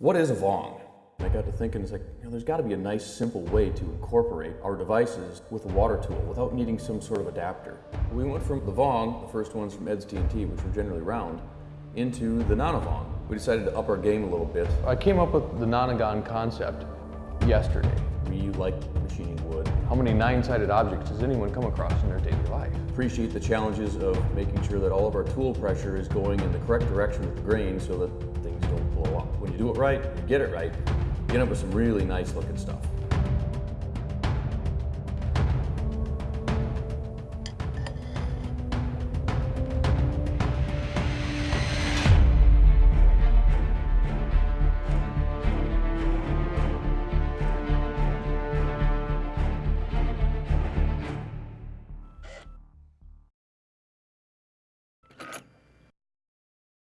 What is a Vong? I got to thinking, it's like, you know, there's got to be a nice, simple way to incorporate our devices with a water tool without needing some sort of adapter. We went from the Vong, the first ones from Ed's TNT, which were generally round, into the Nona-Vong. We decided to up our game a little bit. I came up with the Nonagon concept yesterday. We like machining wood. How many nine-sided objects does anyone come across in their daily life? Appreciate the challenges of making sure that all of our tool pressure is going in the correct direction with the grain so that blow up. When you do it right, you get it right, you end up with some really nice looking stuff.